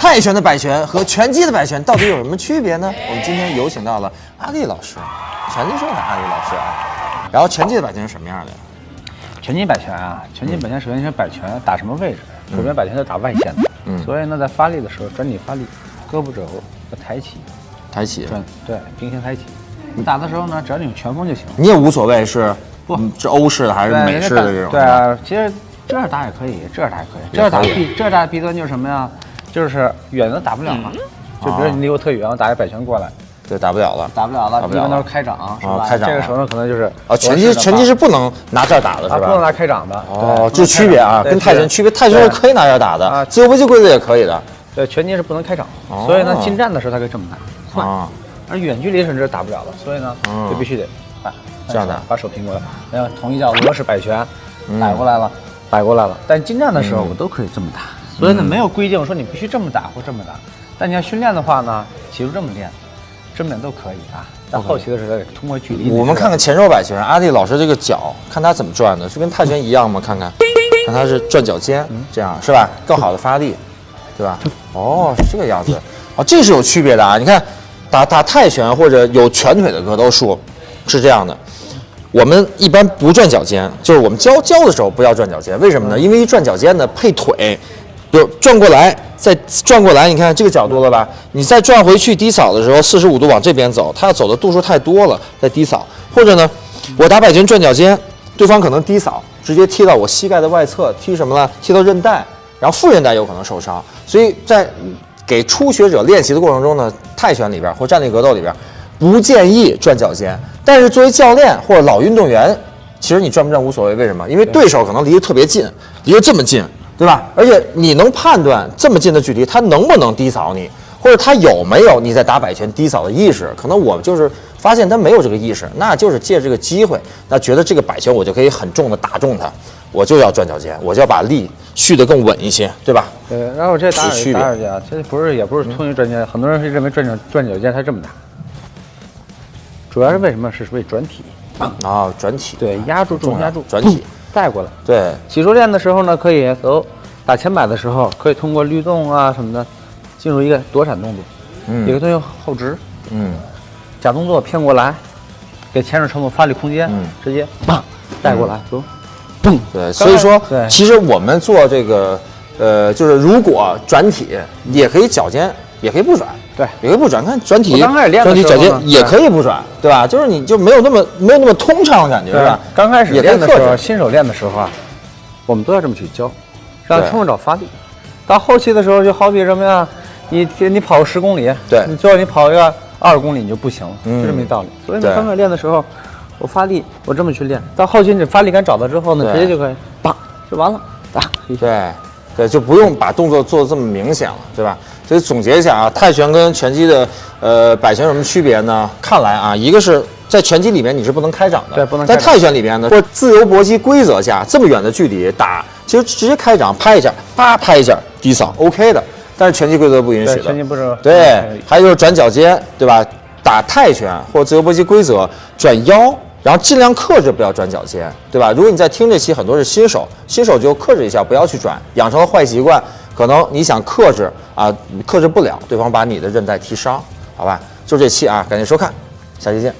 泰拳的摆拳和拳击的摆拳到底有什么区别呢？我们今天有请到了阿丽老师，拳击社的阿丽老师啊。然后拳击的摆拳是什么样的呀？拳击摆拳啊，拳击摆拳首先是摆拳打什么位置？首先摆拳都打外线的，嗯所以呢，在发力的时候转体发力，胳膊肘要抬起，抬起，转对平行抬起。你打的时候呢，只要你有拳风就行。你也无所谓是不嗯是欧式的还是美式的这种？对啊，其实这样打也可以，这样打也可以。这样打弊，这样打弊端就是什么呀？就是远的打不了了。就比如你离我特远，我打一摆拳过来，对，打不了了。打不了了，一般都是开掌，是吧？开掌这个时候呢，可能就是啊，拳击拳击是不能拿这儿打的，是吧，不能？拿开掌的。哦，对这区别啊，跟泰拳区别。泰拳是可以拿这儿打的，啊自由搏击规则也可以的。对，拳击是不能开掌，哦所以呢，近战的时候他可以这么打，快。啊，而远距离甚至打不了了，所以呢，嗯就必须得摆这样打把手平过来，然后同一叫俄式摆拳，嗯摆过来了，摆过来了。但近战的时候我都可以这么打，所以呢，没有规定说你必须这么打或这么打。但你要训练的话呢，其实这么练，这么练都可以啊。但后期的时候得通过距离。我们看看前手摆拳，阿弟老师这个脚，看他怎么转的，是跟泰拳一样吗？看看，看他是转脚尖，这样是吧？更好的发力，对吧？哦，是这个样子。哦，这是有区别的啊！你看，打打泰拳或者有拳腿的格斗术是这样的。我们一般不转脚尖，就是我们教教的时候不要转脚尖，为什么呢？因为一转脚尖呢，配腿，就转过来，再转过来，你看这个角度了吧？你再转回去低扫的时候，四十五度往这边走，它要走的度数太多了，再低扫。或者呢，我打摆拳转脚尖，对方可能低扫，直接踢到我膝盖的外侧，踢什么呢？踢到韧带，然后副韧带有可能受伤。所以在给初学者练习的过程中呢，泰拳里边或站立格斗里边，不建议转脚尖。但是作为教练或者老运动员，其实你转不转无所谓，为什么？因为对手可能离得特别近，离得这么近，对吧？而且你能判断这么近的距离，他能不能低扫你，或者他有没有你在打摆拳低扫的意识？可能我就是发现他没有这个意识，那就是借这个机会，那觉得这个摆拳我就可以很重的打中他，我就要转脚尖，我就要把力蓄得更稳一些，对吧？对，然后这打打耳架，这不是也不是通于转肩，很多人是认为转脚转脚尖才这么打，主要是为什么？是为转体，啊，转体，对，压住重压住，转体，带过来。对，起初练的时候呢，可以走打前摆的时候，可以通过律动啊什么的，进入一个躲闪动作，嗯。有个东西后直，嗯，假动作骗过来，给前手乘坐发力空间，嗯。直接棒带过来，走，嘣，对，所以说，对。其实我们做这个，呃，就是如果转体，也可以脚尖，也可以不转，对也可以不转。看转体，刚开始练的转体时候呢脚尖也可以不转，对吧？就是你就没有那么没有那么通畅的感觉，是吧？刚开始也练的时候，新手练的时候啊，我们都要这么去教，让对听众找发力。到后期的时候，就好比什么呀？你你跑个十公里，对你最后你跑一个二公里你就不行了，嗯就这么一道理。所以对呢，刚开始练的时候，我发力，我这么去练，到后期你发力感找到之后呢，直接就可以，棒就完了，打。对，对，就不用把动作做的这么明显了，对吧？所以总结一下啊，泰拳跟拳击的呃摆拳有什么区别呢？看来啊，一个是在拳击里面你是不能开掌的，在对不能开掌泰拳里面呢，或自由搏击规则下这么远的距离打，其实直接开掌拍一下，啪拍一下低扫 OK 的，但是拳击规则不允许，的。拳击不是对，还有就是转脚尖，对吧？打泰拳或自由搏击规则转腰，然后尽量克制不要转脚尖，对吧？如果你在听这期，很多是新手，新手就克制一下，不要去转，养成了坏习惯，可能你想克制啊，克制不了，对方把你的韧带踢伤，好吧？就这期啊，感谢收看，下期见。